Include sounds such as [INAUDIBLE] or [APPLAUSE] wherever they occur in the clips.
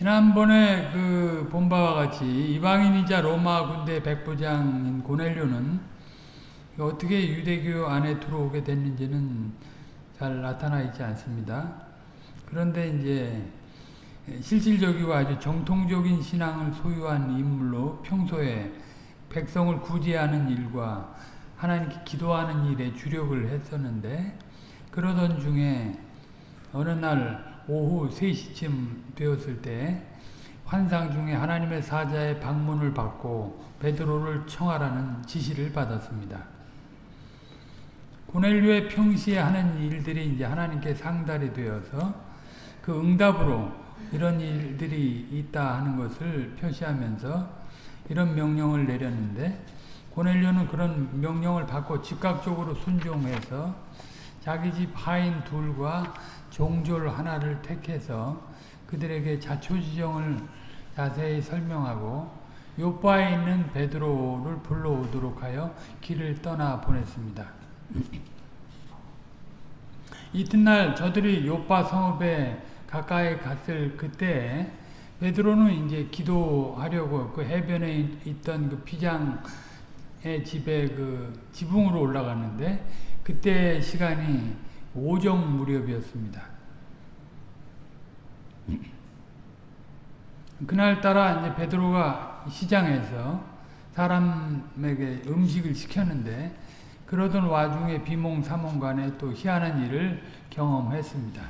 지난번에 그 본 바와 같이 이방인이자 로마 군대 백부장인 고넬료는 어떻게 유대교 안에 들어오게 됐는지는 잘 나타나 있지 않습니다. 그런데 이제 실질적이고 아주 정통적인 신앙을 소유한 인물로 평소에 백성을 구제하는 일과 하나님께 기도하는 일에 주력을 했었는데 그러던 중에 어느 날 오후 3시쯤 되었을 때 환상 중에 하나님의 사자의 방문을 받고 베드로를 청하라는 지시를 받았습니다. 고넬료의 평시에 하는 일들이 이제 하나님께 상달이 되어서 그 응답으로 이런 일들이 있다 하는 것을 표시하면서 이런 명령을 내렸는데 고넬료는 그런 명령을 받고 즉각적으로 순종해서 자기 집 하인 둘과 종졸 하나를 택해서 그들에게 자초지정을 자세히 설명하고 요바에 있는 베드로를 불러오도록 하여 길을 떠나 보냈습니다. 이튿날 저들이 요바 성읍에 가까이 갔을 그때 베드로는 이제 기도하려고 그 해변에 있던 그 피장의 집에 그 지붕으로 올라갔는데 그때 시간이 오정 무렵이었습니다. 그날따라 이제 베드로가 시장에서 사람에게 음식을 시켰는데 그러던 와중에 비몽사몽간에 또 희한한 일을 경험했습니다.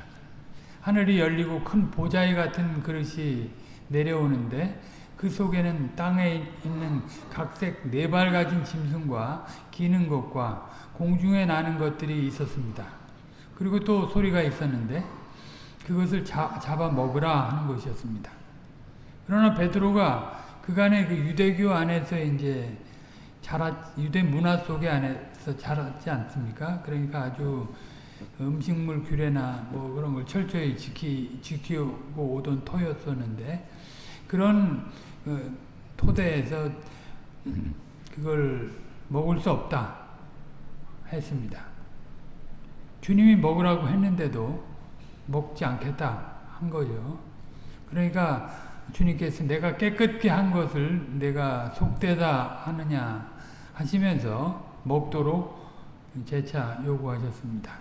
하늘이 열리고 큰 보자기 같은 그릇이 내려오는데 그 속에는 땅에 있는 각색 네 발 가진 짐승과 기는 것과 공중에 나는 것들이 있었습니다. 그리고 또 소리가 있었는데 그것을 자, 잡아 먹으라 하는 것이었습니다. 그러나 베드로가 그간의 그 유대교 안에서 이제 자랐 유대 문화 속에 안에서 자랐지 않습니까? 그러니까 아주 음식물 규례나 뭐 그런 걸 철저히 지키 지키고 오던 터였었는데 그런 그 토대에서 그걸 먹을 수 없다 했습니다. 주님이 먹으라고 했는데도 먹지 않겠다 한 거죠. 그러니까 주님께서 내가 깨끗게 한 것을 내가 속되다 하느냐 하시면서 먹도록 재차 요구하셨습니다.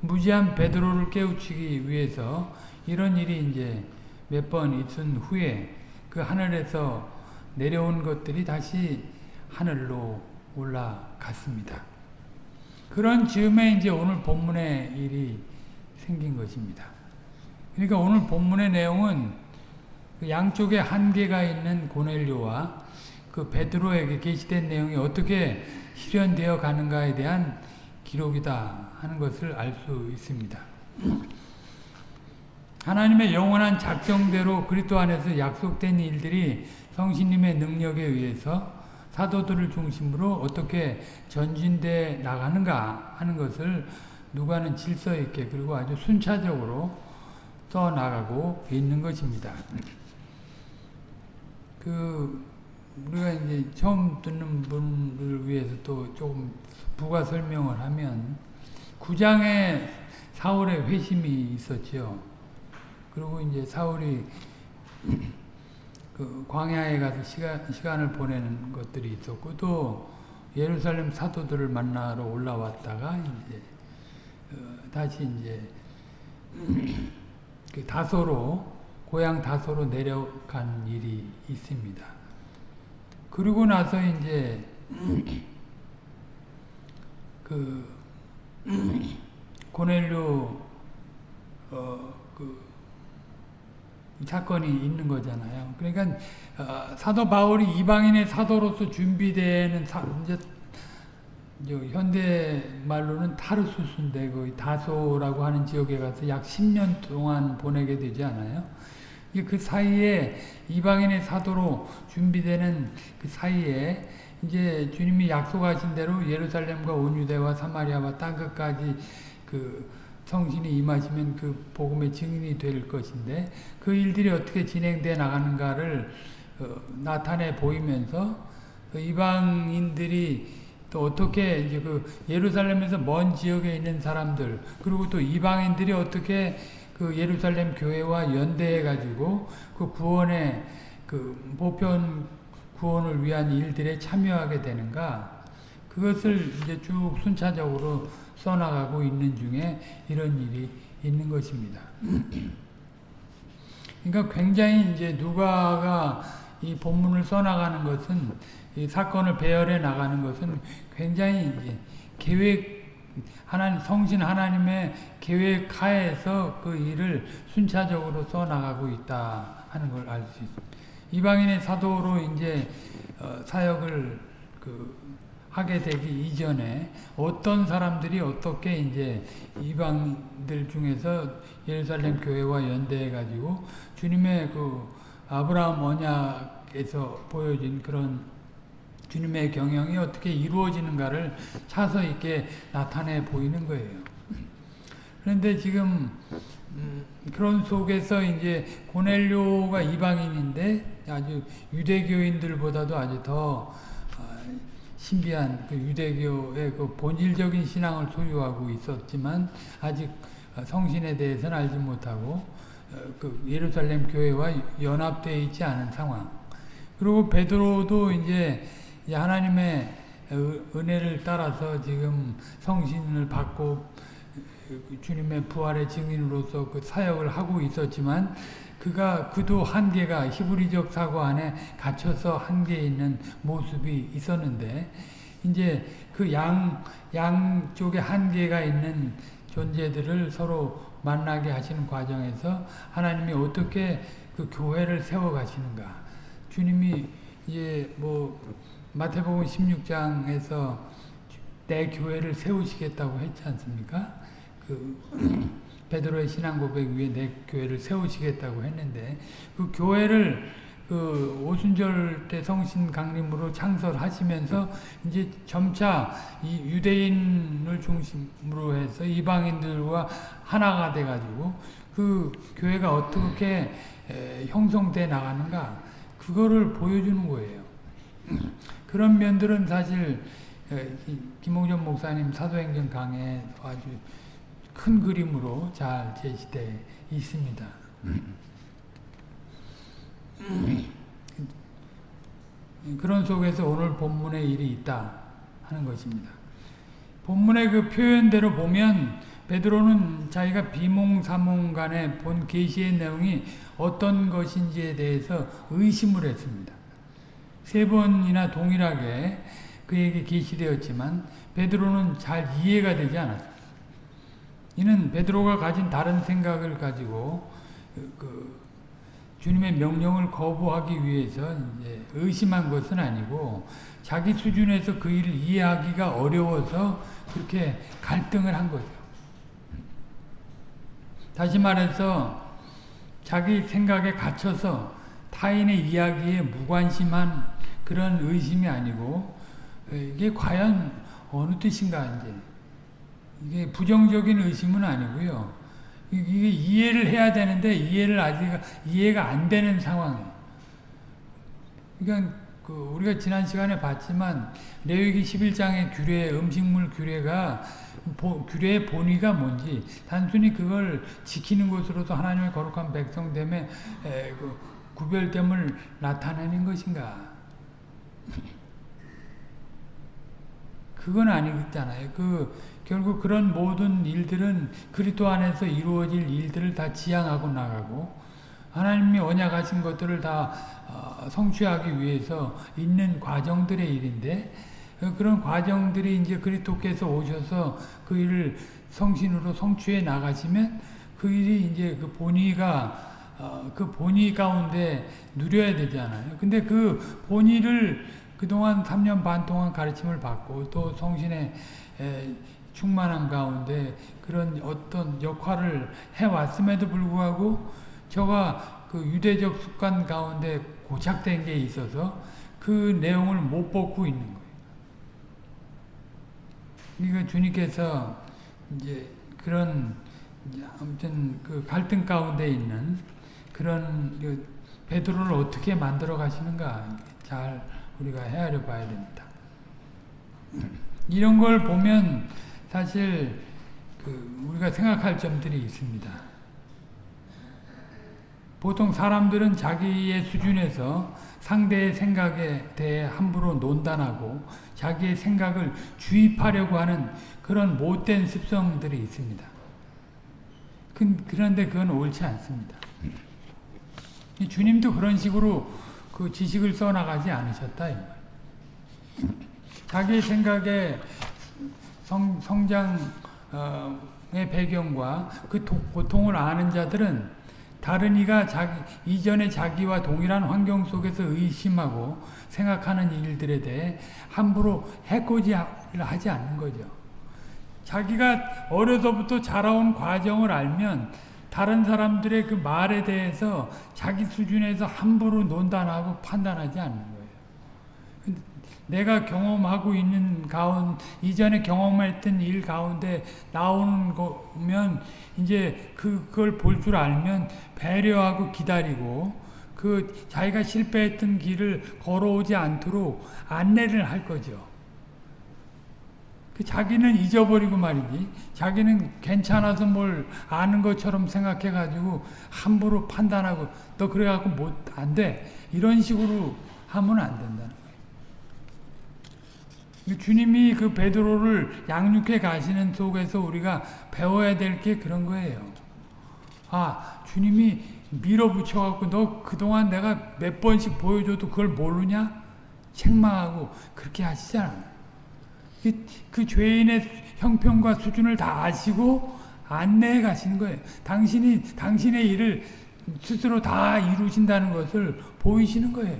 무지한 베드로를 깨우치기 위해서 이런 일이 이제 몇 번 있은 후에 그 하늘에서 내려온 것들이 다시 하늘로 올라갔습니다. 그런 즈음에 이제 오늘 본문의 일이 생긴 것입니다. 그러니까 오늘 본문의 내용은 그 양쪽에 한계가 있는 고넬료와 그 베드로에게 게시된 내용이 어떻게 실현되어 가는가에 대한 기록이다 하는 것을 알 수 있습니다. 하나님의 영원한 작정대로 그리스도 안에서 약속된 일들이 성신님의 능력에 의해서 사도들을 중심으로 어떻게 전진돼 나가는가 하는 것을 누가는 질서 있게 그리고 아주 순차적으로 써 나가고 있는 것입니다. 그 우리가 이제 처음 듣는 분을 위해서 또 조금 부가 설명을 하면 9장에 사울의 회심이 있었죠. 그리고 이제 사울이 그 광야에 가서 시간, 시간을 보내는 것들이 있었고 또 예루살렘 사도들을 만나러 올라왔다가 이제 어, 다시 이제 [CLEARS THROAT] 그 다소로 고향 다소로 내려간 일이 있습니다. 그리고 나서 이제 [CLEARS THROAT] 그 [CLEARS THROAT] 고넬료 어 그 사건이 있는 거잖아요. 그러니까 어, 사도 바울이 이방인의 사도로서 준비되는 사, 이제 현대 말로는 타르수스인데 그 다소라고 하는 지역에 가서 약 10년 동안 보내게 되지 않아요? 그 사이에 이방인의 사도로 준비되는 그 사이에 이제 주님이 약속하신 대로 예루살렘과 온 유대와 사마리아와 땅 끝까지 그 성신이 임하시면 그 복음의 증인이 될 것인데 그 일들이 어떻게 진행돼 나가는가를 어, 나타내 보이면서 그 이방인들이 또 어떻게 이제 그 예루살렘에서 먼 지역에 있는 사람들 그리고 또 이방인들이 어떻게 그그 예루살렘 교회와 연대해 가지고 그 구원의 그 보편 구원을 위한 일들에 참여하게 되는가? 그것을 이제 쭉 순차적으로 써나가고 있는 중에 이런 일이 있는 것입니다. 그러니까 굉장히 이제 누가가 이 본문을 써나가는 것은 이 사건을 배열해 나가는 것은 굉장히 이제 계획 하나님 성신 하나님의 계획 하에서 그 일을 순차적으로 써 나가고 있다 하는 걸 알 수 있습니다. 이방인의 사도로 이제 어, 사역을 그 하게 되기 이전에 어떤 사람들이 어떻게 이제 이방들 중에서 예루살렘 교회와 연대해 가지고 주님의 그 아브라함 언약에서 보여진 그런 주님의 경영이 어떻게 이루어지는가를 차서 있게 나타내 보이는 거예요. 그런데 지금 음, 그런 속에서 이제 고넬료가 이방인인데 아주 유대교인들보다도 아주 더 어, 신비한 그 유대교의 그 본질적인 신앙을 소유하고 있었지만 아직 성신에 대해서는 알지 못하고 어, 그 예루살렘 교회와 연합되어 있지 않은 상황. 그리고 베드로도 이제 하나님의 은혜를 따라서 지금 성신을 받고 주님의 부활의 증인으로서 그 사역을 하고 있었지만 그가 그도 한계가 히브리적 사고 안에 갇혀서 한계에 있는 모습이 있었는데 이제 그 양 양쪽에 한계가 있는 존재들을 서로 만나게 하시는 과정에서 하나님이 어떻게 그 교회를 세워 가시는가. 주님이 이제 뭐 마태복음 16장에서 내 교회를 세우시겠다고 했지 않습니까? 그 [CLEARS THROAT] 베드로의 신앙 고백 위에 내 교회를 세우시겠다고 했는데 그 교회를 그 오순절 때 성신 강림으로 창설하시면서 이제 점차 이 유대인을 중심으로 해서 이방인들과 하나가 돼 가지고 그 교회가 어떻게 형성돼 나가는가 그거를 보여주는 거예요. [CLEARS THROAT] 그런 면들은 사실 김홍전 목사님 사도행전 강에 아주 큰 그림으로 잘 제시되어 있습니다. 그런 속에서 오늘 본문의 일이 있다 하는 것입니다. 본문의 그 표현대로 보면 베드로는 자기가 비몽사몽 간에 본 계시의 내용이 어떤 것인지에 대해서 의심을 했습니다. 세 번이나 동일하게 그에게 계시되었지만 베드로는 잘 이해가 되지 않았습니다. 이는 베드로가 가진 다른 생각을 가지고 그, 그 주님의 명령을 거부하기 위해서 의심한 것은 아니고 자기 수준에서 그 일을 이해하기가 어려워서 그렇게 갈등을 한 거죠. 다시 말해서 자기 생각에 갇혀서 타인의 이야기에 무관심한 그런 의심이 아니고 이게 과연 어느 뜻인가 이제 이게 부정적인 의심은 아니고요. 이게 이해를 해야 되는데 이해를 아직 이해가 안 되는 상황이에요. 그러니까 그 우리가 지난 시간에 봤지만 레위기 11장의 규례, 음식물 규례가 보, 규례의 본의가 뭔지 단순히 그걸 지키는 것으로도 하나님의 거룩한 백성됨에 그 구별됨을 나타내는 것인가? 그건 아니잖아요. 그 결국 그런 모든 일들은 그리스도 안에서 이루어질 일들을 다 지향하고 나가고 하나님이 언약하신 것들을 다 어, 성취하기 위해서 있는 과정들의 일인데 그런 과정들이 이제 그리스도께서 오셔서 그 일을 성신으로 성취해 나가시면 그 일이 이제 그 본의가 어, 그 본의 가운데 누려야 되잖아요. 근데 그 본의를 그동안 3년 반 동안 가르침을 받고 또 성신의 충만한 가운데 그런 어떤 역할을 해왔음에도 불구하고 저가 그 유대적 습관 가운데 고착된 게 있어서 그 내용을 못 벗고 있는 거예요. 그러니까 주님께서 이제 그런 아무튼 그 갈등 가운데 있는 그런 그 베드로를 어떻게 만들어 가시는가 잘 우리가 헤아려 봐야 됩니다. [CLEARS THROAT] 이런 걸 보면 사실 그 우리가 생각할 점들이 있습니다. 보통 사람들은 자기의 수준에서 상대의 생각에 대해 함부로 논단하고 자기의 생각을 주입하려고 하는 그런 못된 습성들이 있습니다. 그- 그런데 그건 옳지 않습니다. 이 주님도 그런 식으로 그 지식을 써나가지 않으셨다. 자기 생각에 성, 성장의 배경과 그 도- 고통을 아는 자들은 다른 이가 자기, 이전에 자기와 동일한 환경 속에서 의심하고 생각하는 일들에 대해 함부로 해코지를 하지 않는 거죠. 자기가 어려서부터 자라온 과정을 알면 다른 사람들의 그 말에 대해서 자기 수준에서 함부로 논단하고 판단하지 않는 거예요. 내가 경험하고 있는 가운 이전에 경험했던 일 가운데 나오는 거면 이제 그- 그걸 볼 줄 알면 배려하고 기다리고 그 자기가 실패했던 길을 걸어오지 않도록 안내를 할 거죠. 그 자기는 잊어버리고 말이지. 자기는 괜찮아서 뭘 아는 것처럼 생각해가지고 함부로 판단하고 너 그래갖고 못 안 돼. 이런 식으로 하면 안 된다는 거예요. 주님이 그 베드로를 양육해 가시는 속에서 우리가 배워야 될 게 그런 거예요. 아, 주님이 밀어붙여갖고 너 그동안 내가 몇 번씩 보여줘도 그걸 모르냐? 책망하고 그렇게 하시지 않아요. 그, 그 죄인의 형편과 수준을 다 아시고 안내해 가시는 거예요. 당신이 당신의 일을 스스로 다 이루신다는 것을 보이시는 거예요.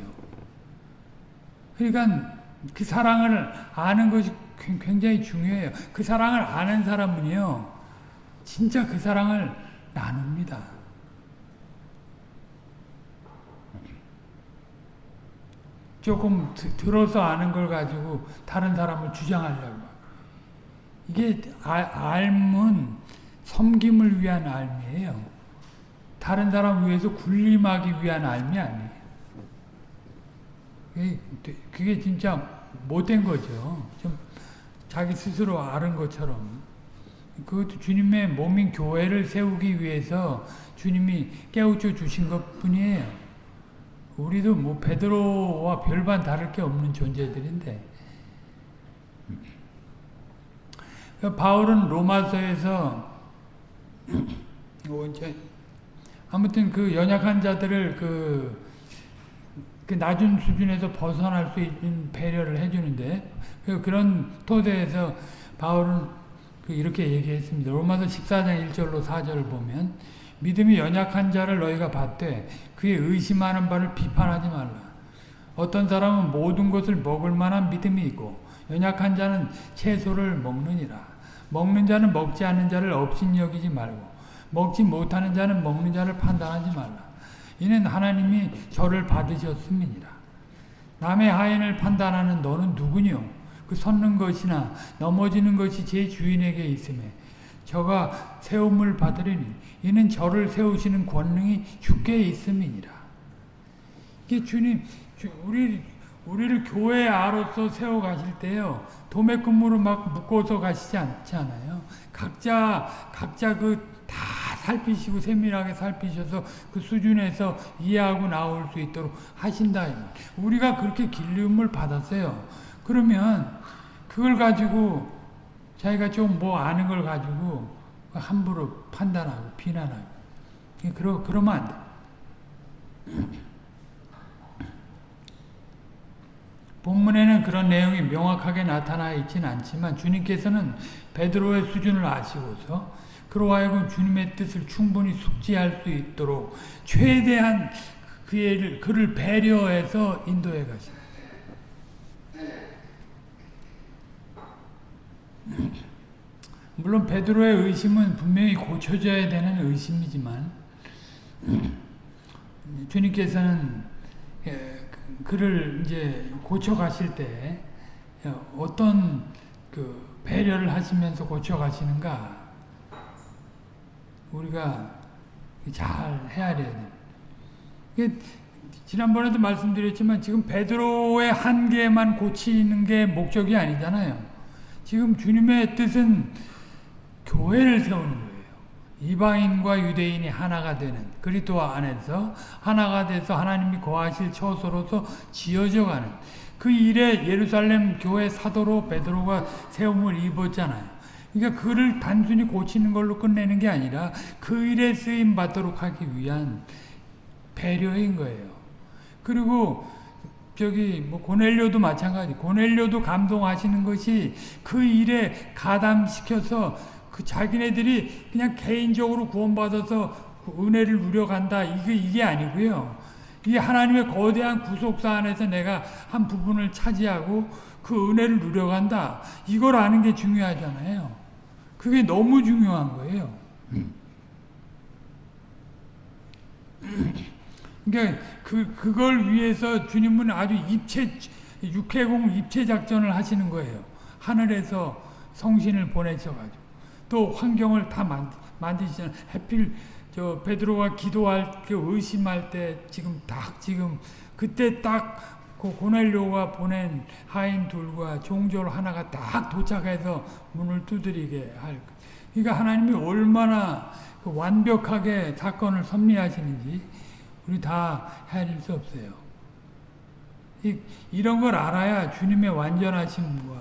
그러니까 그 사랑을 아는 것이 굉장히 중요해요. 그 사랑을 아는 사람은요, 진짜 그 사랑을 나눕니다. 조금 드, 들어서 아는 걸 가지고 다른 사람을 주장하려고. 이게 알, 알은 섬김을 위한 알미예요. 다른 사람 위해서 군림하기 위한 알미 아니에요. 그게 진짜 못된 거죠. 좀 자기 스스로 아는 것처럼. 그것도 주님의 몸인 교회를 세우기 위해서 주님이 깨우쳐 주신 것 뿐이에요. 우리도 뭐 베드로와 별반 다를 게 없는 존재들인데 바울은 로마서에서 [CLEARS THROAT] 아무튼 그 연약한 자들을 그, 그 낮은 수준에서 벗어날 수 있는 배려를 해주는데 그런 토대에서 바울은 그 이렇게 얘기했습니다. 로마서 14장 1절로 4절을 보면 믿음이 연약한 자를 너희가 봤되 그의 의심하는 바를 비판하지 말라. 어떤 사람은 모든 것을 먹을 만한 믿음이 있고 연약한 자는 채소를 먹느니라. 먹는 자는 먹지 않는 자를 업신여기지 말고 먹지 못하는 자는 먹는 자를 판단하지 말라. 이는 하나님이 저를 받으셨음이니라. 남의 하인을 판단하는 너는 누구뇨? 그 섰는 것이나 넘어지는 것이 제 주인에게 있음에 저가 세움을 받으리니 이는 저를 세우시는 권능이 주께 있음이니라. 이게 주님, 우리, 우리를 교회 아로서 세워 가실 때요, 도매금으로 막 묶어서 가시지 않지 않아요. 각자, 각자 그 다 살피시고 세밀하게 살피셔서 그 수준에서 이해하고 나올 수 있도록 하신다. 우리가 그렇게 길림을 받았어요. 그러면 그걸 가지고 자기가 좀 뭐 아는 걸 가지고 함부로 판단하고 비난하고 그러, 그러면 안 돼. 본문에는 그런 내용이 명확하게 나타나 있지는 않지만 주님께서는 베드로의 수준을 아시고서 그로 하여금 주님의 뜻을 충분히 숙지할 수 있도록 최대한 그의 그를 배려해서 인도해 가십니다. 물론 베드로의 의심은 분명히 고쳐져야 되는 의심이지만 주님께서는 그를 이제 고쳐 가실 때 어떤 그 배려를 하시면서 고쳐 가시는가 우리가 잘 헤아려야 돼. 지난번에도 말씀드렸지만 지금 베드로의 한계만 고치는 게 목적이 아니잖아요. 지금 주님의 뜻은 교회를 세우는 거예요. 이방인과 유대인이 하나가 되는 그리스도 안에서 하나가 돼서 하나님이 거하실 처소로서 지어져 가는 그 일에 예루살렘 교회 사도로 베드로가 세움을 입었잖아요. 그러니까 그를 단순히 고치는 걸로 끝내는 게 아니라 그 일에 쓰임 받도록 하기 위한 배려인 거예요. 그리고 저기 뭐 고넬료도 마찬가지. 고넬료도 감동하시는 것이 그 일에 가담시켜서 그 자기네들이 그냥 개인적으로 구원받아서 그 은혜를 누려간다. 이게 이게 아니고요. 이 하나님의 거대한 구속사 안에서 내가 한 부분을 차지하고 그 은혜를 누려간다. 이걸 아는 게 중요하잖아요. 그게 너무 중요한 거예요. [CLEARS THROAT] 그러니까 그 그걸 위해서 주님은 아주 입체 육해공 입체 작전을 하시는 거예요. 하늘에서 성신을 보내셔가지고 또 환경을 다 만드, 만드시잖아요. 해필 저 베드로가 기도할 때 의심할 때 지금 딱 지금 그때 딱 그 고넬료가 보낸 하인 둘과 종졸 하나가 딱 도착해서 문을 두드리게 할. 그러니까 하나님이 얼마나 그 완벽하게 사건을 섭리하시는지 우리 다 헤아릴 수 없어요. 이, 이런 걸 알아야 주님의 완전하심과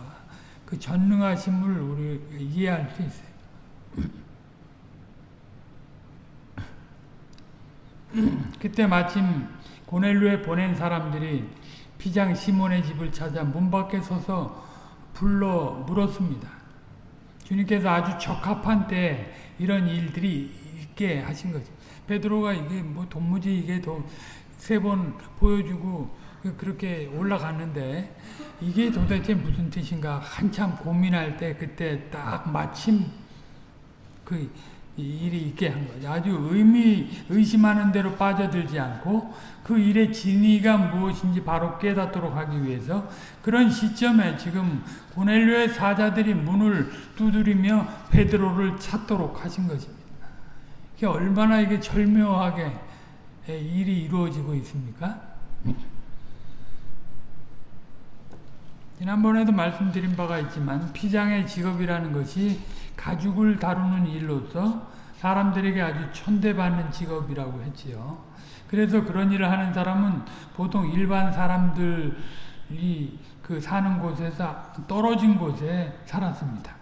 그 전능하심을 우리 이해할 수 있어요. 그때 마침 고넬료에 보낸 사람들이 피장 시몬의 집을 찾아 문 밖에 서서 불러 물었습니다. 주님께서 아주 적합한 때 이런 일들이 있게 하신 거죠. 베드로가 이게 뭐 도무지 이게 세번 보여주고 그렇게 올라갔는데 이게 도대체 무슨 뜻인가 한참 고민할 때 그때 딱 마침 그 일이 있게 한 거죠. 아주 의미 의심하는 대로 빠져들지 않고 그 일의 진위가 무엇인지 바로 깨닫도록 하기 위해서 그런 시점에 지금 고넬료의 사자들이 문을 두드리며 베드로를 찾도록 하신 것입니다. 이게 얼마나 이게 절묘하게 일이 이루어지고 있습니까? 지난번에도 말씀드린 바가 있지만 피장의 직업이라는 것이 가죽을 다루는 일로서 사람들에게 아주 천대받는 직업이라고 했지요. 그래서 그런 일을 하는 사람은 보통 일반 사람들이 그 사는 곳에서 떨어진 곳에 살았습니다.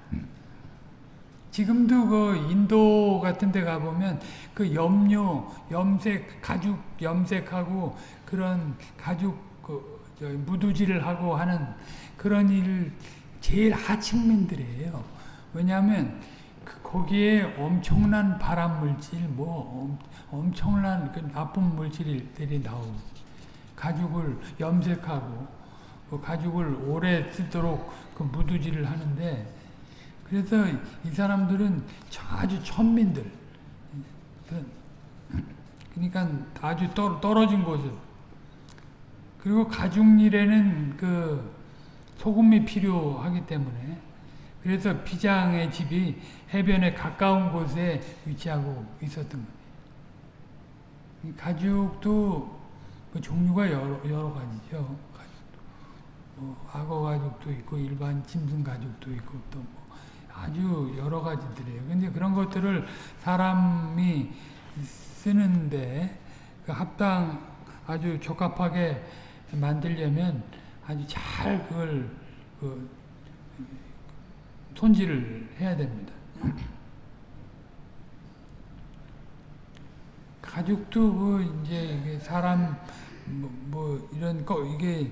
지금도 그 인도 같은 데 가보면 그 염료, 염색, 가죽 염색하고 그런 가죽 그 무두질을 하고 하는 그런 일 제일 하층민들이에요. 왜냐하면 그 거기에 엄청난 발암 물질, 뭐 엄 청난 그 나쁜 물질들이 나오고 가죽을 염색하고 그 가죽을 오래 쓰도록 그 무두질을 하는데 그래서 이 사람들은 아주 천민들. 그러니까 아주 떨어진 곳에 그리고 가죽 일에는 그 소금이 필요하기 때문에 그래서 피장의 집이 해변에 가까운 곳에 위치하고 있었던 거예요. 가죽도 그 종류가 여러, 여러 가지죠. 뭐 악어 가죽도 있고 일반 짐승 가죽도 있고 또 뭐 아주 여러 가지들이에요. 근데 그런 것들을 사람이 쓰는데 그 합당 아주 적합하게 만들려면 아주 잘 그걸 그 손질을 해야 됩니다. 가죽도 그 이제 사람 뭐, 뭐 이런 거 이게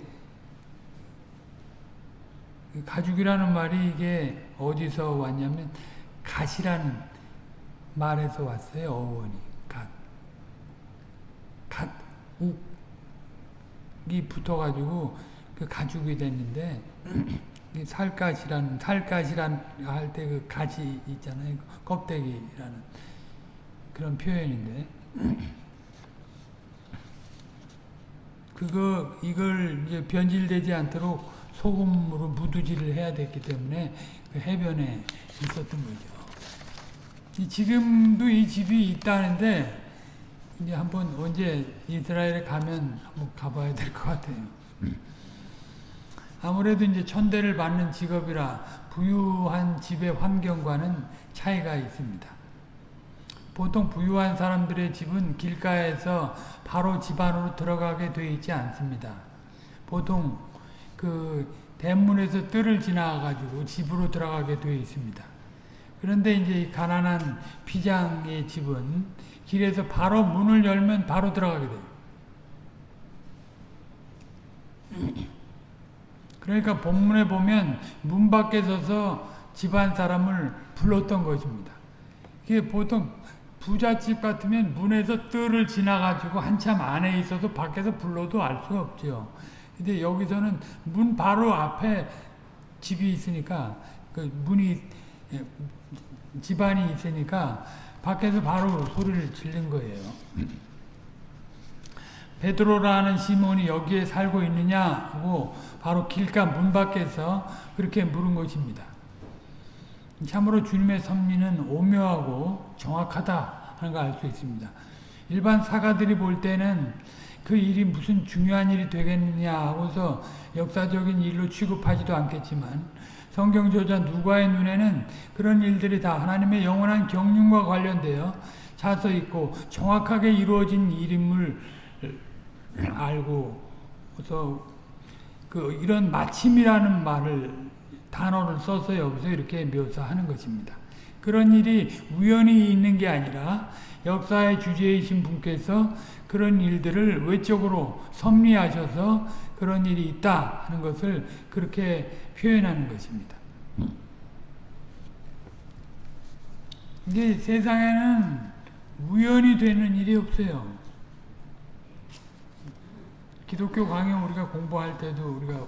가죽이라는 말이 이게 어디서 왔냐면 갓이라는 말에서 왔어요. 어원이 갓. 갓 욱이 붙어가지고 그 가죽이 됐는데 살갗이라는 살갗이란 할 때 그 가지 있잖아요. 껍데기라는 그런 표현인데 그거 이걸 이제 변질되지 않도록 소금으로 무두질을 해야 됐기 때문에 그 해변에 있었던 거죠. 지금도 이 집이 있다는데 이제 한번 언제 이스라엘에 가면 한번 가봐야 될 것 같아요. 아무래도 이제 천대를 받는 직업이라 부유한 집의 환경과는 차이가 있습니다. 보통 부유한 사람들의 집은 길가에서 바로 집 안으로 들어가게 되어 있지 않습니다. 보통 그 대문에서 뜰을 지나가지고 집으로 들어가게 되어 있습니다. 그런데 이제 이 가난한 피장의 집은 길에서 바로 문을 열면 바로 들어가게 돼요. 그러니까 본문에 보면 문 밖에 서서 집안 사람을 불렀던 것입니다. 이게 보통 부잣집 같으면 문에서 뜰을 지나가지고 한참 안에 있어서 밖에서 불러도 알 수가 없죠. 근데 여기서는 문 바로 앞에 집이 있으니까 그 문이 예, 집안이 있으니까 밖에서 바로 소리를 지른 거예요. 베드로라는 시몬이 여기에 살고 있느냐 하고 바로 길가 문 밖에서 그렇게 물은 것입니다. 참으로 주님의 섭리는 오묘하고 정확하다 하는 걸 알 수 있습니다. 일반 사가들이 볼 때는 그 일이 무슨 중요한 일이 되겠느냐 하고서 역사적인 일로 취급하지도 않겠지만 성경 저자 누가의 눈에는 그런 일들이 다 하나님의 영원한 경륜과 관련되어 차서 있고 정확하게 이루어진 일임을 알고서 그 이런 마침이라는 말을 단어를 써서 여기서 이렇게 묘사하는 것입니다. 그런 일이 우연히 있는 게 아니라 역사의 주제이신 분께서 그런 일들을 외적으로 섭리하셔서 그런 일이 있다 하는 것을 그렇게 표현하는 것입니다. 이게 세상에는 우연히 되는 일이 없어요. 기독교 강의 우리가 공부할 때도 우리가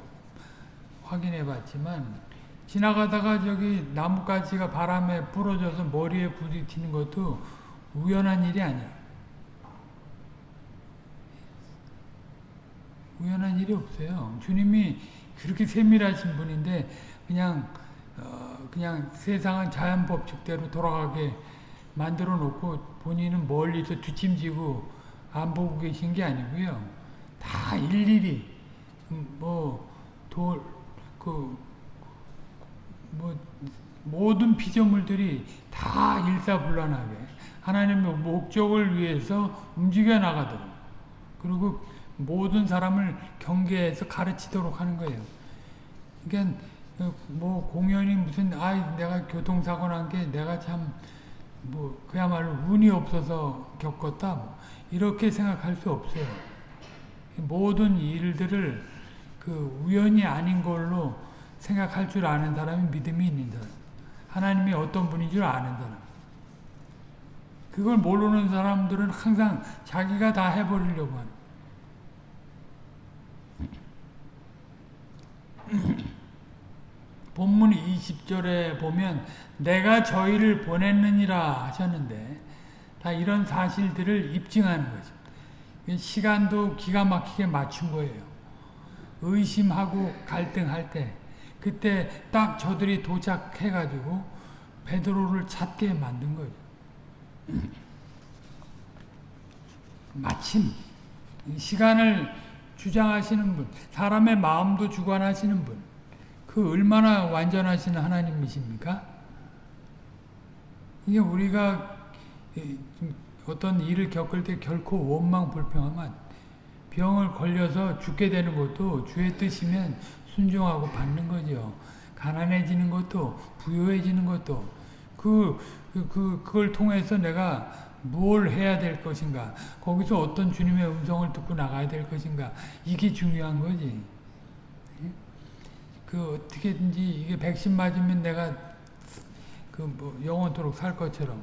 확인해 봤지만 지나가다가 저기 나뭇가지가 바람에 부러져서 머리에 부딪히는 것도 우연한 일이 아니야. 우연한 일이 없어요. 주님이 그렇게 세밀하신 분인데 그냥 어 그냥 세상은 자연 법칙대로 돌아가게 만들어 놓고 본인은 멀리서 뒷짐지고 안 보고 계신 게 아니고요. 다 일일이 뭐돌그 뭐 모든 피조물들이 다 일사불란하게 하나님의 목적을 위해서 움직여 나가도록 그리고 모든 사람을 경계해서 가르치도록 하는 거예요. 그러니까 뭐 공연이 무슨 아 내가 교통사고 난 게 내가 참 뭐 그야말로 운이 없어서 겪었다 뭐 이렇게 생각할 수 없어요. 모든 일들을 그 우연이 아닌 걸로 생각할 줄 아는 사람이 믿음이 있는 사람. 하나님이 어떤 분인 줄 아는 사람. 그걸 모르는 사람들은 항상 자기가 다 해버리려고 하는. [CLEARS THROAT] 본문 20절에 보면 내가 저희를 보냈느니라 하셨는데 다 이런 사실들을 입증하는 거죠. 시간도 기가 막히게 맞춘 거예요. 의심하고 갈등할 때 그때 딱 저들이 도착해가지고 베드로를 찾게 만든 거죠. [CLEARS THROAT] 마침 시간을 주장하시는 분, 사람의 마음도 주관하시는 분, 그 얼마나 완전하신 하나님이십니까? 이게 우리가 어떤 일을 겪을 때 결코 원망 불평하면 병을 걸려서 죽게 되는 것도 주의 뜻이면 순종하고 받는 거죠. 가난해지는 것도 부유해지는 것도. 그, 그, 그, 그걸 통해서 내가 뭘 해야 될 것인가? 거기서 어떤 주님의 음성을 듣고 나가야 될 것인가? 이게 중요한 거지. 그 어떻게든지 이게 백신 맞으면 내가 그 뭐 영원토록 살 것처럼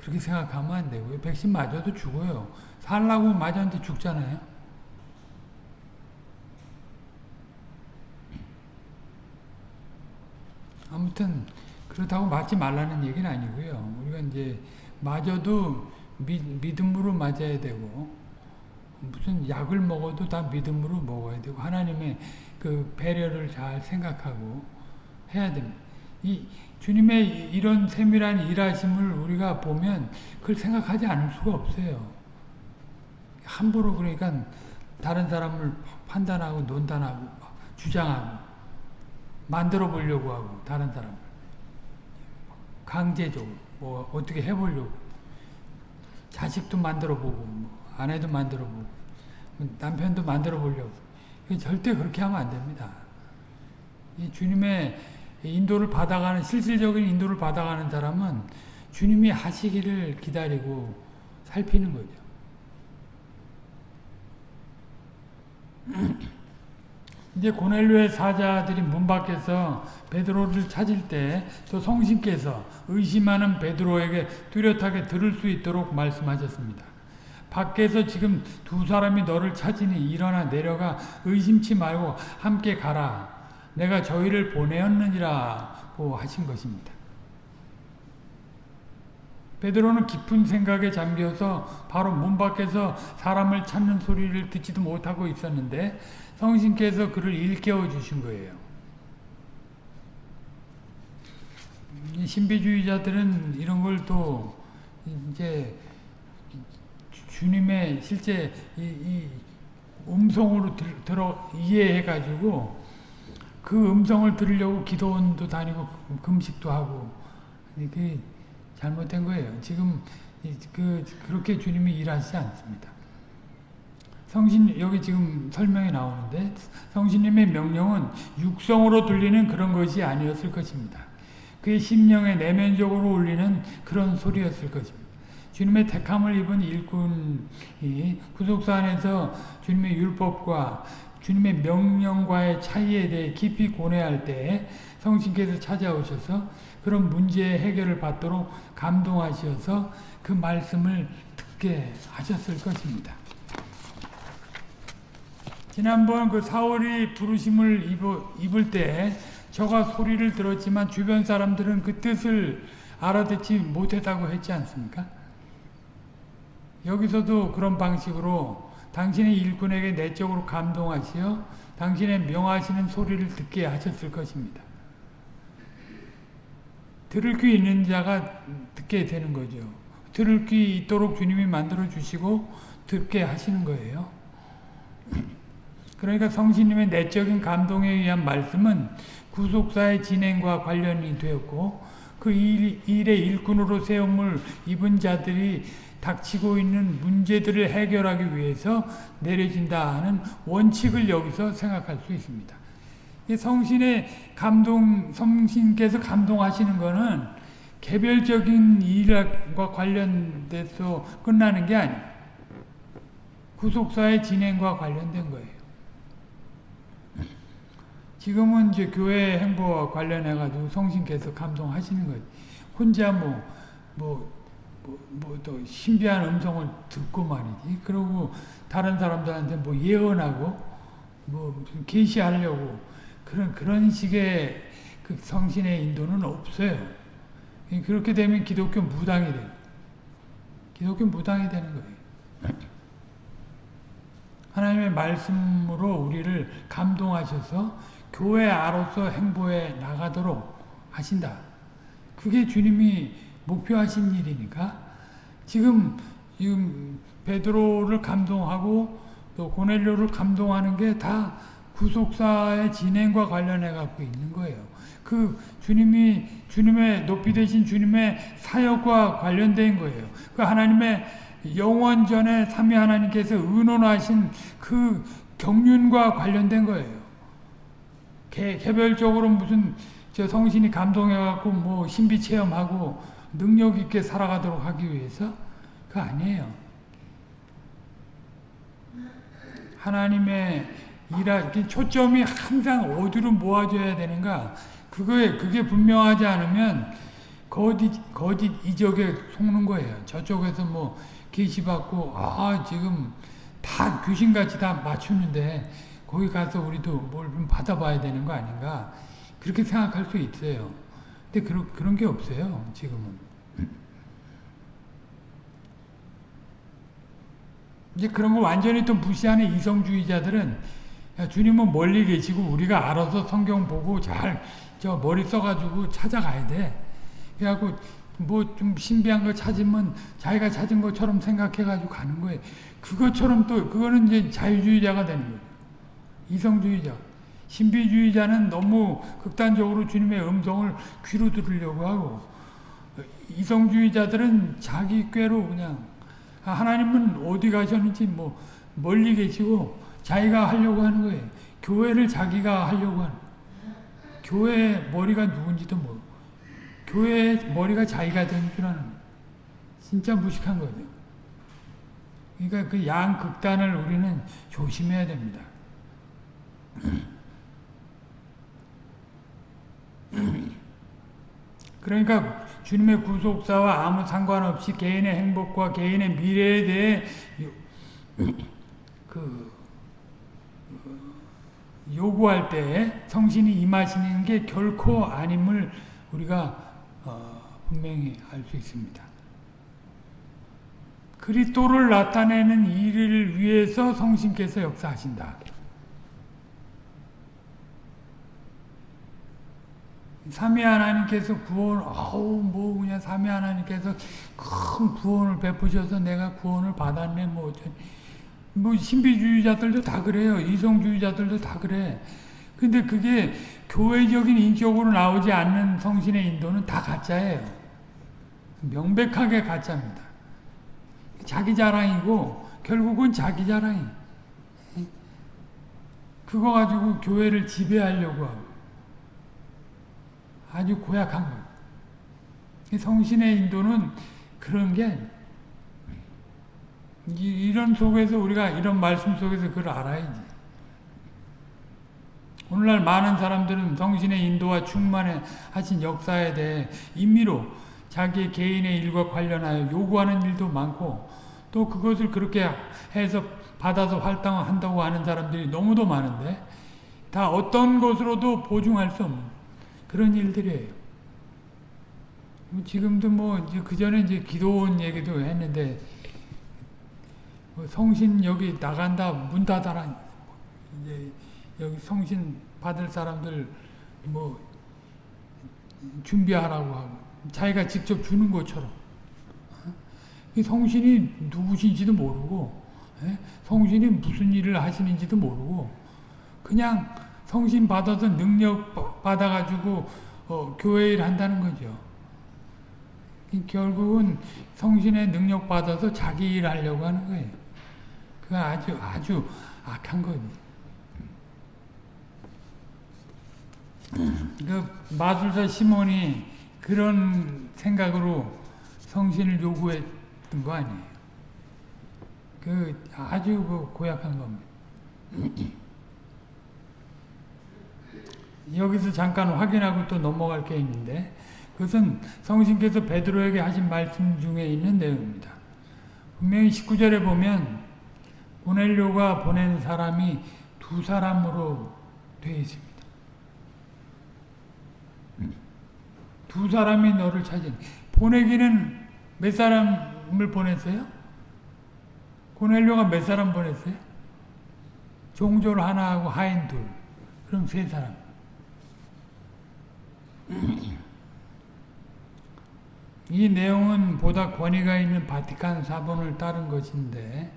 그렇게 생각하면 안 되고요 백신 맞아도 죽어요 살라고 맞았는데 죽잖아요 아무튼 그렇다고 맞지 말라는 얘기는 아니고요. 우리가 이제 맞아도 믿, 믿음으로 맞아야 되고 무슨 약을 먹어도 다 믿음으로 먹어야 되고 하나님의 그 배려를 잘 생각하고 해야 됩니다. 이 주님의 이런 세밀한 일하심을 우리가 보면 그걸 생각하지 않을 수가 없어요. 함부로 그러니까 다른 사람을 판단하고 논단하고 주장하고 만들어 보려고 하고 다른 사람 강제적으로 뭐 어떻게 해보려고 자식도 만들어 보고 뭐 아내도 만들어 보고 남편도 만들어 보려고 절대 그렇게 하면 안 됩니다. 이 주님의 인도를 받아가는 실질적인 인도를 받아가는 사람은 주님이 하시기를 기다리고 살피는 거죠. [CLEARS THROAT] 이제 고넬료의 사자들이 문 밖에서 베드로를 찾을 때 또 성신께서 의심하는 베드로에게 뚜렷하게 들을 수 있도록 말씀하셨습니다. 밖에서 지금 두 사람이 너를 찾으니 일어나 내려가 의심치 말고 함께 가라. 내가 저희를 보내었느니라고 하신 것입니다. 베드로는 깊은 생각에 잠겨서 바로 문 밖에서 사람을 찾는 소리를 듣지도 못하고 있었는데 성신께서 그를 일깨워 주신 거예요. 신비주의자들은 이런 걸 또 이제 주님의 실제 이, 이 음성으로 들, 들어 이해해 가지고 그 음성을 들으려고 기도원도 다니고 금식도 하고 이게 잘못된 거예요. 지금 그 그렇게 주님이 일하시지 않습니다. 성신 여기 지금 설명이 나오는데 성신님의 명령은 육성으로 들리는 그런 것이 아니었을 것입니다. 그의 심령에 내면적으로 울리는 그런 소리였을 것입니다. 주님의 택함을 입은 일꾼이 구속사 안에서 주님의 율법과 주님의 명령과의 차이에 대해 깊이 고뇌할 때 성신께서 찾아오셔서 그런 문제의 해결을 받도록 감동하셔서 그 말씀을 듣게 하셨을 것입니다. 지난번 그 사울이 부르심을 입을 때 저가 소리를 들었지만 주변 사람들은 그 뜻을 알아듣지 못했다고 했지 않습니까? 여기서도 그런 방식으로 당신의 일꾼에게 내적으로 감동하시어 당신의 명하시는 소리를 듣게 하셨을 것입니다. 들을 귀 있는 자가 듣게 되는 거죠. 들을 귀 있도록 주님이 만들어 주시고 듣게 하시는 거예요. 그러니까 성신님의 내적인 감동에 의한 말씀은 구속사의 진행과 관련이 되었고 그 일, 일의 일꾼으로 세움을 입은 자들이 닥치고 있는 문제들을 해결하기 위해서 내려진다 하는 원칙을 여기서 생각할 수 있습니다. 성신의 감동, 성신께서 감동하시는 것은 개별적인 일과 관련돼서 끝나는 게 아니에요. 구속사의 진행과 관련된 거예요. 지금은 이제 교회 행보와 관련해가지고 성신께서 감동하시는 거예요. 혼자 뭐, 뭐, 뭐, 뭐또 신비한 음성을 듣고 말이지. 그러고 다른 사람들한테 뭐 예언하고 뭐 계시하려고 그런 그런 식의 그 성신의 인도는 없어요. 그렇게 되면 기독교 무당이 돼요. 기독교 무당이 되는 거예요. 하나님의 말씀으로 우리를 감동하셔서 교회 아로서 행보에 나가도록 하신다. 그게 주님이 목표하신 일이니까 지금 지금 베드로를 감동하고 또 고넬료를 감동하는 게 다 구속사의 진행과 관련해 갖고 있는 거예요. 그 주님이 주님의 높이 되신 주님의 사역과 관련된 거예요. 그 하나님의 영원 전에 삼위 하나님께서 의논하신 그 경륜과 관련된 거예요. 개, 개별적으로 무슨 저 성신이 감동해갖고 뭐 신비 체험하고 능력 있게 살아가도록 하기 위해서 그 아니에요. 하나님의 일하 초점이 항상 어디로 모아져야 되는가 그거에 그게 분명하지 않으면 거짓 거짓 이적에 속는 거예요. 저쪽에서 뭐 계시 받고 아 지금 다 귀신같이 다 맞추는데 거기 가서 우리도 뭘 좀 받아봐야 되는 거 아닌가 그렇게 생각할 수 있어요. 근데 그런 그런 게 없어요. 지금은. 이제 그런 거 완전히 또 무시하는 이성주의자들은 야, 주님은 멀리 계시고 우리가 알아서 성경 보고 잘 저 머리 써가지고 찾아가야 돼. 그래갖고 뭐 좀 신비한 거 찾으면 자기가 찾은 것처럼 생각해가지고 가는 거예요. 그것처럼 또 그거는 이제 자유주의자가 되는 거예요. 이성주의자. 신비주의자는 너무 극단적으로 주님의 음성을 귀로 들으려고 하고 이성주의자들은 자기 꾀로 그냥 아, 하나님은 어디 가셨는지 뭐 멀리 계시고 자기가 하려고 하는 거예요. 교회를 자기가 하려고 하는 교회 머리가 누군지도 모르고 교회 머리가 자기가 되는 줄 아는 진짜 무식한 거죠. 그러니까 그 양극단을 우리는 조심해야 됩니다. 그러니까 주님의 구속사와 아무 상관없이 개인의 행복과 개인의 미래에 대해 그 요구할 때 성신이 임하시는 게 결코 아님을 우리가 어, 분명히 알 수 있습니다. 그리스도를 나타내는 일을 위해서 성신께서 역사하신다. 삼위 하나님께서 구원, 아우, 뭐, 그냥 삼위 하나님께서 큰 구원을 베푸셔서 내가 구원을 받았네, 뭐, 어쩌 뭐, 신비주의자들도 다 그래요. 이성주의자들도 다 그래. 근데 그게 교회적인 인격으로 나오지 않는 성신의 인도는 다 가짜예요. 명백하게 가짜입니다. 자기 자랑이고, 결국은 자기 자랑이. 그거 가지고 교회를 지배하려고 하고. 아주 고약한 거예요. 성신의 인도는 그런 게 이런 속에서 우리가 이런 말씀 속에서 그걸 알아야지. 오늘날 많은 사람들은 성신의 인도와 충만하신 역사에 대해 임의로 자기 개인의 일과 관련하여 요구하는 일도 많고 또 그것을 그렇게 해서 받아서 활동한다고 하는 사람들이 너무도 많은데 다 어떤 것으로도 보증할 수 없는 그런 일들이에요. 지금도 뭐, 그 전에 이제 기도원 얘기도 했는데, 뭐 성신 여기 나간다, 문 닫아라. 이제 여기 성신 받을 사람들 뭐, 준비하라고 하고, 자기가 직접 주는 것처럼. 성신이 누구신지도 모르고, 성신이 무슨 일을 하시는지도 모르고, 그냥 성신 받아서 능력 받아가지고 어, 교회 일 한다는 거죠. 결국은 성신의 능력 받아서 자기 일 하려고 하는 거예요. 그 아주 아주 악한 거지. 그 마술사 시몬이 그런 생각으로 성신을 요구했던 거 아니에요. 그 아주 그 고약한 겁니다. 여기서 잠깐 확인하고 또 넘어갈 게 있는데 그것은 성신께서 베드로에게 하신 말씀 중에 있는 내용입니다. 분명히 19절에 보면 보내려가 보낸 사람이 두 사람으로 되어 있습니다. 두 사람이 너를 찾은 보내기는 몇 사람을 보냈어요? 고넬료가 몇 사람 보냈어요? 종졸 하나하고 하인 둘. 그럼 세 사람. 이 내용은 보다 권위가 있는 바티칸 사본을 따른 것인데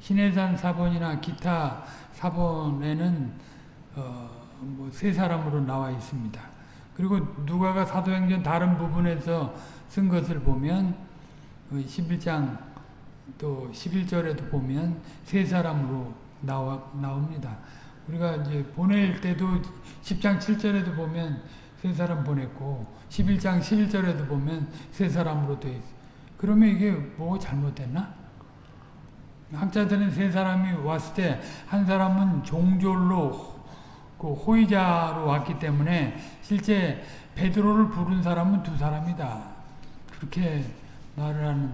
신해산 사본이나 기타 사본에는 어, 뭐세 사람으로 나와 있습니다. 그리고 누가가 사도행전 다른 부분에서 쓴 것을 보면 11장 그또 11절에도 보면 세 사람으로 나와, 나옵니다. 우리가 이제 보낼 때도 10장 7절에도 보면 세 사람 보냈고 11장 11절에도 보면 세 사람으로 돼 있어. 그러면 이게 뭐 잘못됐나? 학자들은 세 사람이 왔을 때 한 사람은 종졸로 그 호의자로 왔기 때문에 실제 베드로를 부른 사람은 두 사람이다. 그렇게 말을 하는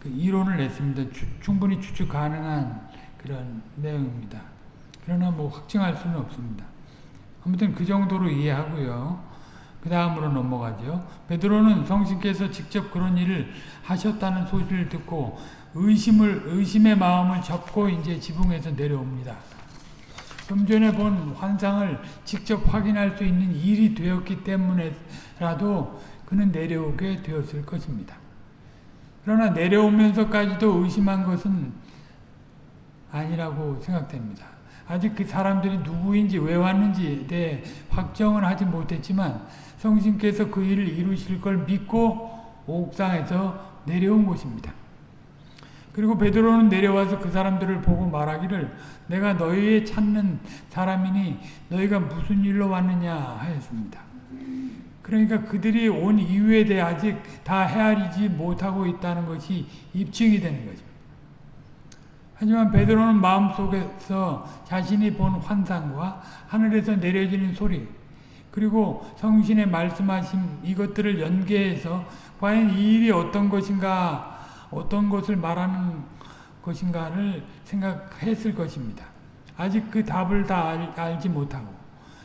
그 이론을 냈습니다. 추, 충분히 추측 가능한 그런 내용입니다. 그러나 뭐 확증할 수는 없습니다. 아무튼 그 정도로 이해하고요. 그 다음으로 넘어가죠. 베드로는 성신께서 직접 그런 일을 하셨다는 소리를 듣고 의심을 의심의 마음을 접고 이제 지붕에서 내려옵니다. 좀 전에 본 환상을 직접 확인할 수 있는 일이 되었기 때문에라도 그는 내려오게 되었을 것입니다. 그러나 내려오면서까지도 의심한 것은 아니라고 생각됩니다. 아직 그 사람들이 누구인지 왜 왔는지에 대해 확정은 하지 못했지만 성신께서 그 일을 이루실 걸 믿고 옥상에서 내려온 것입니다. 그리고 베드로는 내려와서 그 사람들을 보고 말하기를 내가 너희의 찾는 사람이니 너희가 무슨 일로 왔느냐 하였습니다. 그러니까 그들이 온 이유에 대해 아직 다 헤아리지 못하고 있다는 것이 입증이 되는 거죠. 하지만 베드로는 마음속에서 자신이 본 환상과 하늘에서 내려지는 소리 그리고 성신의 말씀하신 이것들을 연계해서 과연 이 일이 어떤 것인가 어떤 것을 말하는 것인가를 생각했을 것입니다. 아직 그 답을 다 알, 알지 못하고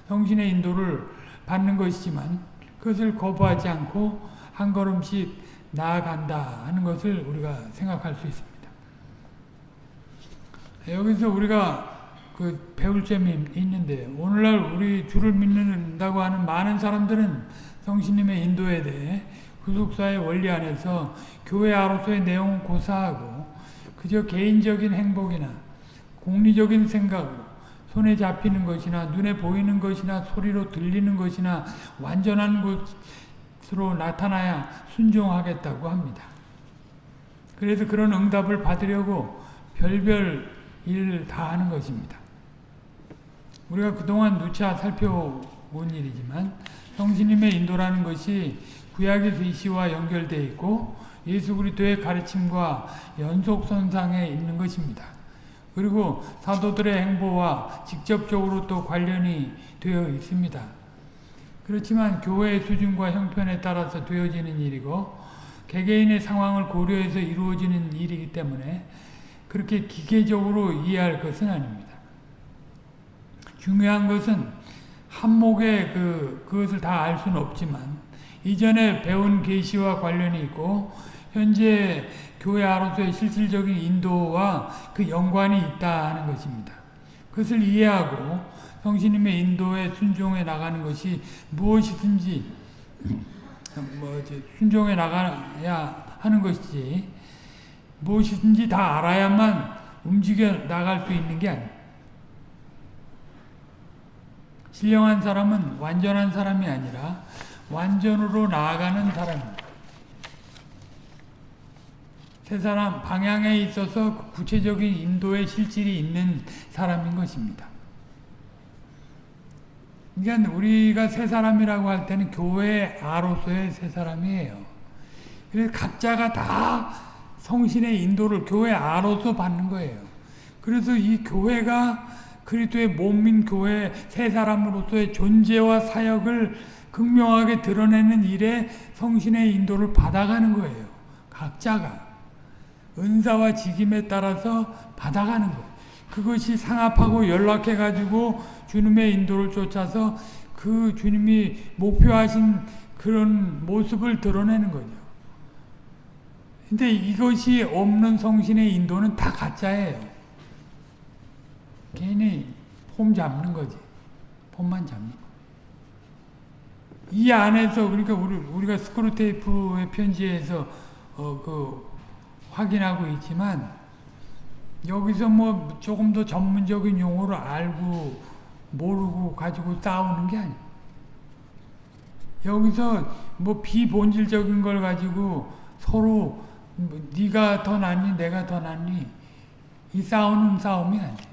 성신의 인도를 받는 것이지만 그것을 거부하지 않고 한 걸음씩 나아간다 하는 것을 우리가 생각할 수 있습니다. 여기서 우리가 그 배울 점이 있는데 오늘날 우리 주를 믿는다고 하는 많은 사람들은 성신님의 인도에 대해 후속사의 원리 안에서 교회 아로서의 내용은 고사하고 그저 개인적인 행복이나 공리적인 생각으로 손에 잡히는 것이나 눈에 보이는 것이나 소리로 들리는 것이나 완전한 것으로 나타나야 순종하겠다고 합니다. 그래서 그런 응답을 받으려고 별별 일을 다 하는 것입니다. 우리가 그동안 누차 살펴온 일이지만 성신님의 인도라는 것이 구약의 계시와 연결되어 있고 예수 그리스도의 가르침과 연속선상에 있는 것입니다. 그리고 사도들의 행보와 직접적으로 또 관련이 되어 있습니다. 그렇지만 교회의 수준과 형편에 따라서 되어지는 일이고 개개인의 상황을 고려해서 이루어지는 일이기 때문에 그렇게 기계적으로 이해할 것은 아닙니다. 중요한 것은 한목에 그, 그것을 다 알 수는 없지만 이전에 배운 계시와 관련이 있고 현재 교회 아로서의 실질적인 인도와 그 연관이 있다는 것입니다. 그것을 이해하고 성신님의 인도에 순종해 나가는 것이 무엇이든지 뭐 순종해 나가야 하는 것이지 무엇이든지 다 알아야만 움직여 나갈 수 있는 게 아니에요. 신령한 사람은 완전한 사람이 아니라 완전으로 나아가는 사람입니다. 세 사람 방향에 있어서 구체적인 인도의 실질이 있는 사람인 것입니다. 그러니까 우리가 세 사람이라고 할 때는 교회 아로서의 세 사람이에요. 그래서 각자가 다 성신의 인도를 교회 아로서 받는 거예요. 그래서 이 교회가 그리스도의 몸인 교회 세 사람으로서의 존재와 사역을 극명하게 드러내는 일에 성신의 인도를 받아가는 거예요. 각자가. 은사와 직임에 따라서 받아가는 거예요. 그것이 상합하고 연락해가지고 주님의 인도를 쫓아서 그 주님이 목표하신 그런 모습을 드러내는 거죠. 근데 이것이 없는 성신의 인도는 다 가짜예요. 괜히 폼 잡는 거지. 폼만 잡는 거. 이 안에서 그러니까 우리 우리가 스크루 테이프의 편지에서 어 그 확인하고 있지만 여기서 뭐 조금 더 전문적인 용어를 알고 모르고 가지고 싸우는 게 아니에요. 여기서 뭐 비본질적인 걸 가지고 서로 뭐 네가 더 낫니 내가 더 낫니 이 싸우는 싸움이 아니에요.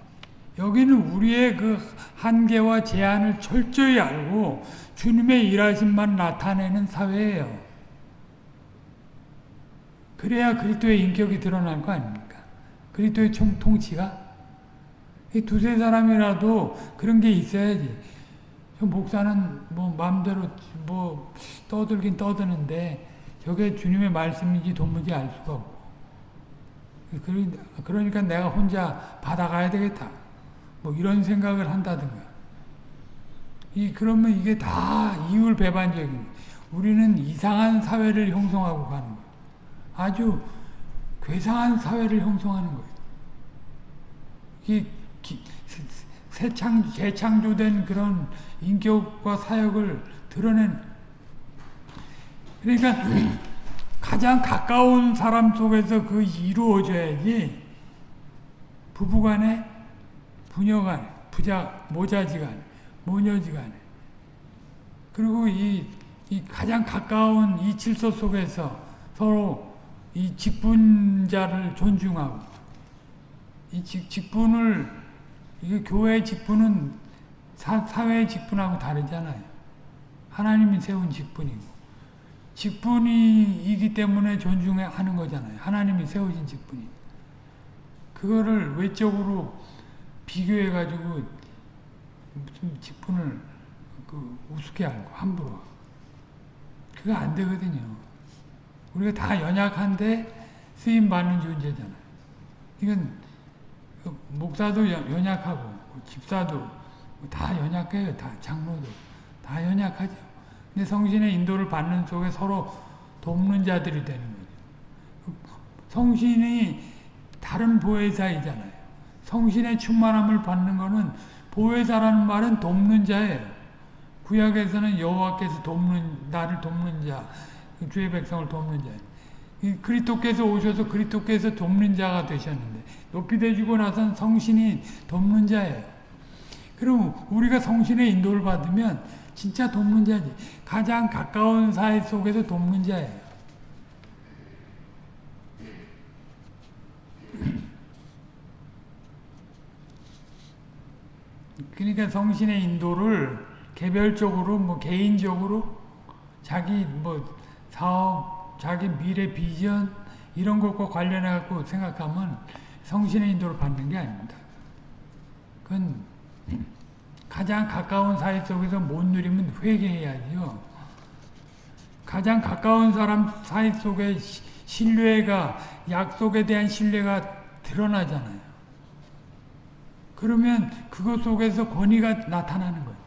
여기는 우리의 그 한계와 제한을 철저히 알고 주님의 일하심만 나타내는 사회예요. 그래야 그리스도의 인격이 드러날 거 아닙니까? 그리스도의 총 통치가 이 두세 사람이라도 그런 게 있어야지. 목사는 뭐 마음대로 뭐 떠들긴 떠드는데 저게 주님의 말씀인지 도무지 알 수가 없고. 그러니까 내가 혼자 받아가야 되겠다. 뭐 이런 생각을 한다든가. 이 그러면 이게 다 이율 배반적인 우리는 이상한 사회를 형성하고 가는 거예요. 아주 괴상한 사회를 형성하는 거예요. 이 새창 재창조된 그런 인격과 사역을 드러낸 그러니까 [CLEARS THROAT] 가장 가까운 사람 속에서 그 이루어져야지 부부간에 부녀간에 부자 모자지간에 모녀지간에 그리고 이, 이 가장 가까운 이 질서 속에서 서로 이 직분자를 존중하고 이 직, 직분을 이게 교회의 직분은 사, 사회의 직분하고 다르잖아요. 하나님이 세운 직분이고 직분이기 때문에 존중하는 거잖아요. 하나님이 세우신 직분이. 그거를 외적으로 비교해 가지고 무슨 직분을 그 우습게 알고 함부로 그거 안 되거든요. 우리가 다 연약한데 쓰임 받는 존재잖아요. 이건 그 목사도 연약하고 집사도 다 연약해요. 다 장로도 다 연약하죠. 근데 성신의 인도를 받는 속에 서로 돕는 자들이 되는 거죠. 성신이 다른 보혜사이잖아요. 성신의 충만함을 받는 것은 보혜사라는 말은 돕는 자예요. 구약에서는 여호와께서 돕는 나를 돕는 자, 주의 백성을 돕는 자. 그리스도께서 오셔서 그리스도께서 돕는 자가 되셨는데 높이 되시고 나선 성신이 돕는 자예요. 그럼 우리가 성신의 인도를 받으면 진짜 돕는 자지. 가장 가까운 사이 속에서 돕는 자예요. 그러니까 성신의 인도를 개별적으로 뭐 개인적으로 자기 뭐 사업, 자기 미래 비전 이런 것과 관련해 갖고 생각하면 성신의 인도를 받는 게 아닙니다. 그건 가장 가까운 사이 속에서 못 누리면 회개해야죠. 가장 가까운 사람 사이 속에 신뢰가 약속에 대한 신뢰가 드러나잖아요. 그러면 그것 속에서 권위가 나타나는 거예요.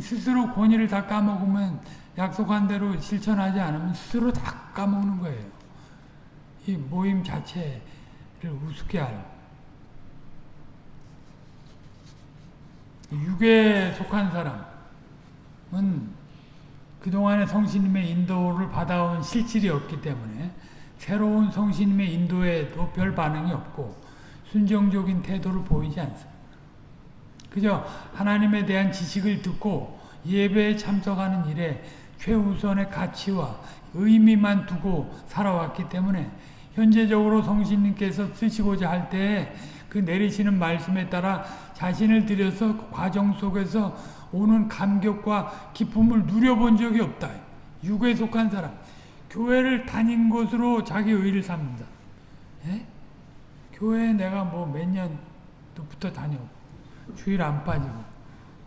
스스로 권위를 다 까먹으면 약속한 대로 실천하지 않으면 스스로 다 까먹는 거예요. 이 모임 자체를 우습게 알고. 육에 속한 사람은 그동안의 성신님의 인도를 받아온 실질이 없기 때문에 새로운 성신님의 인도에도 별 반응이 없고 순정적인 태도를 보이지 않습니다. 그저 하나님에 대한 지식을 듣고 예배에 참석하는 일에 최우선의 가치와 의미만 두고 살아왔기 때문에 현재적으로 성신님께서 쓰시고자 할때그 내리시는 말씀에 따라 자신을 들여서 그 과정 속에서 오는 감격과 기쁨을 누려본 적이 없다. 육에 속한 사람. 교회를 다닌 것으로 자기 의를 삼는다. 예? 교회에 내가 뭐 몇 년부터 다녀. 주일 안 빠지고.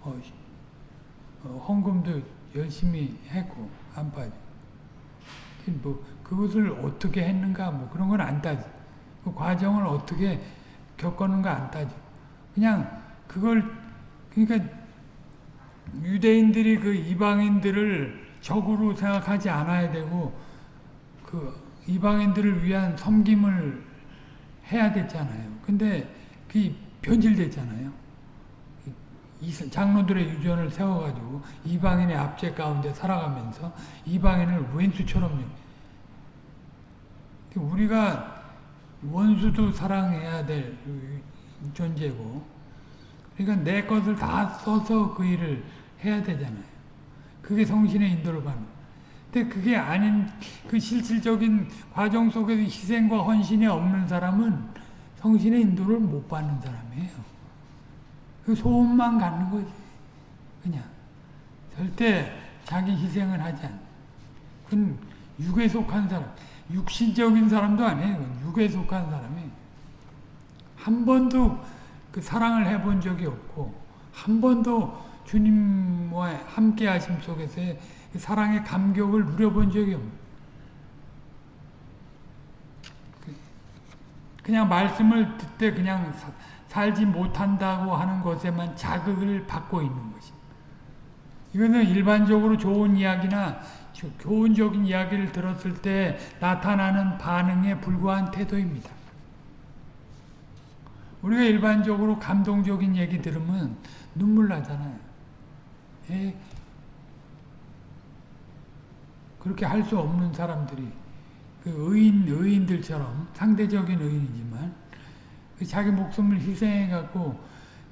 어, 어, 헌금도 열심히 했고, 안 빠지고. 뭐, 그것을 어떻게 했는가, 뭐, 그런 건 안 따지. 그 과정을 어떻게 겪었는가 안 따져. 그냥 그걸 그러니까 유대인들이 그 이방인들을 적으로 생각하지 않아야 되고 그 이방인들을 위한 섬김을 해야 됐잖아요. 근데 그 변질됐잖아요. 장로들의 유전을 세워가지고 이방인의 압제 가운데 살아가면서 이방인을 왼수처럼 우리가 원수도 사랑해야 될 존재고 그러니까 내 것을 다 써서 그 일을 해야 되잖아요. 그게 성신의 인도를 받는. 근데 그게 아닌 그 실질적인 과정 속에서 희생과 헌신이 없는 사람은 성신의 인도를 못 받는 사람이에요. 그 소원만 갖는 거지. 그냥. 절대 자기 희생을 하지 않아. 그건 육에 속한 사람. 육신적인 사람도 아니에요. 육에 속한 사람이. 한 번도 그 사랑을 해본 적이 없고, 한 번도 주님과 함께 하심 속에서의 그 사랑의 감격을 누려본 적이 없는 그냥 말씀을 듣되 그냥 사, 살지 못한다고 하는 것에만 자극을 받고 있는 것입니다. 이거는 일반적으로 좋은 이야기나 교훈적인 이야기를 들었을 때 나타나는 반응에 불과한 태도입니다. 우리가 일반적으로 감동적인 얘기 들으면 눈물 나잖아요. 예. 그렇게 할 수 없는 사람들이 그 의인 의인들처럼 상대적인 의인이지만 그 자기 목숨을 희생해 갖고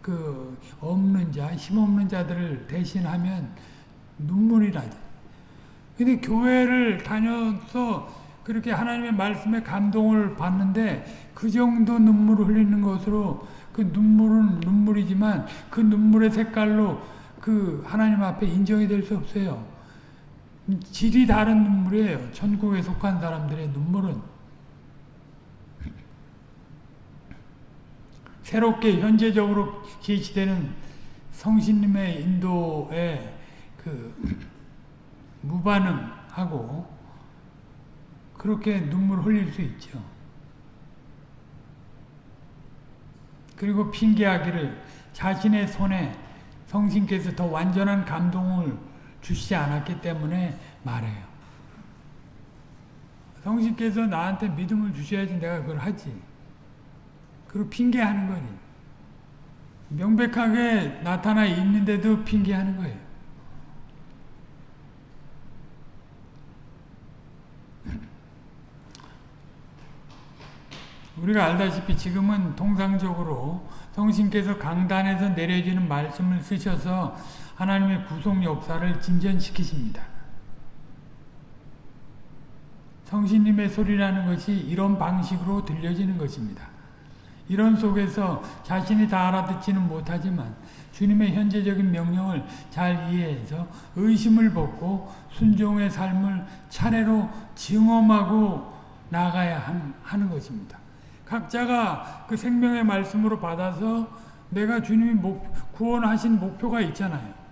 그 없는 자, 힘없는 자들을 대신하면 눈물이 나죠. 근데 교회를 다녀서 그렇게 하나님의 말씀에 감동을 받는데 그 정도 눈물을 흘리는 것으로 그 눈물은 눈물이지만 그 눈물의 색깔로 그 하나님 앞에 인정이 될 수 없어요. 질이 다른 눈물이에요. 천국에 속한 사람들의 눈물은. 새롭게 현재적으로 계시되는 성신님의 인도에 그 무반응하고 그렇게 눈물 흘릴 수 있죠. 그리고 핑계하기를 자신의 손에 성신께서 더 완전한 감동을 주시지 않았기 때문에 말해요. 성신께서 나한테 믿음을 주셔야지 내가 그걸 하지. 그리고 핑계하는 거니. 명백하게 나타나 있는데도 핑계하는 거예요. [CLEARS THROAT] 우리가 알다시피 지금은 통상적으로 성신께서 강단에서 내려지는 말씀을 쓰셔서 하나님의 구속 역사를 진전시키십니다. 성신님의 소리라는 것이 이런 방식으로 들려지는 것입니다. 이런 속에서 자신이 다 알아듣지는 못하지만 주님의 현재적인 명령을 잘 이해해서 의심을 벗고 순종의 삶을 차례로 증험하고 나가야 하는 것입니다. 각자가 그 생명의 말씀으로 받아서 내가 주님이 목, 구원하신 목표가 있잖아요.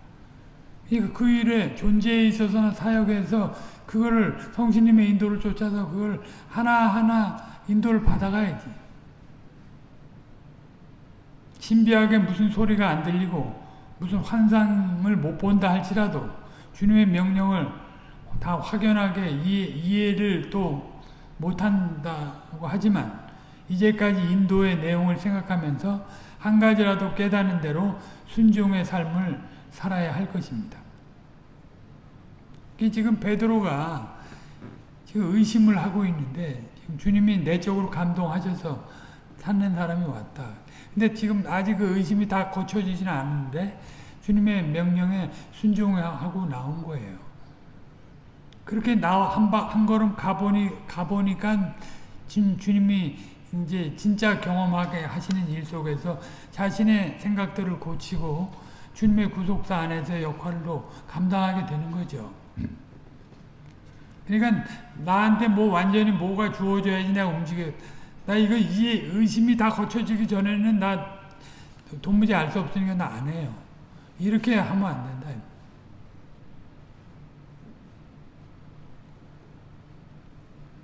그 일에 존재에 있어서나 사역에서 그거를 성신님의 인도를 쫓아서 그걸 하나하나 인도를 받아가야지. 신비하게 무슨 소리가 안 들리고 무슨 환상을 못 본다 할지라도 주님의 명령을 다 확연하게 이해, 이해를 또 못한다고 하지만 이제까지 인도의 내용을 생각하면서 한 가지라도 깨닫는 대로 순종의 삶을 살아야 할 것입니다. 지금 베드로가 지금 의심을 하고 있는데 지금 주님이 내적으로 감동하셔서 찾는 사람이 왔다. 근데 지금 아직 그 의심이 다 고쳐지지는 않는데 주님의 명령에 순종하고 나온 거예요. 그렇게 나와 한, 한 걸음 가보니, 가보니까 지금 주님이 이제 진짜 경험하게 하시는 일 속에서 자신의 생각들을 고치고 주님의 구속사 안에서 역할로 감당하게 되는 거죠. 그러니까 나한테 뭐 완전히 뭐가 주어져야지 내가 움직여. 나 이거 이 의심이 다 거쳐지기 전에는 나 도무지 알 수 없으니까 나 안 해요. 이렇게 하면 안 된다.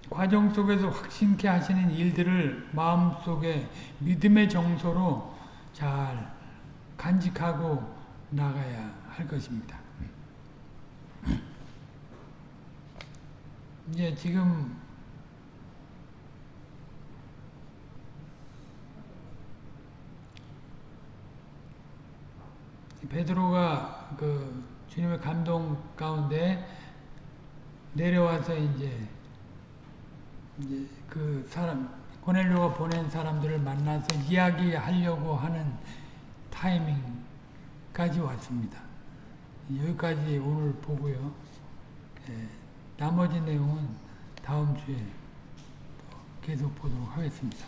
과정 속에서 확신케 하시는 일들을 마음속에 믿음의 정서로 잘 간직하고 나가야 할 것입니다. 이제 지금 베드로가 그 주님의 감동 가운데 내려와서 이제 이제 그 사람 고넬료가 보낸 사람들을 만나서 이야기하려고 하는 타이밍까지 왔습니다. 여기까지 오늘 보고요. 예, 나머지 내용은 다음 주에 계속 보도록 하겠습니다.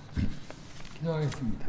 기도하겠습니다.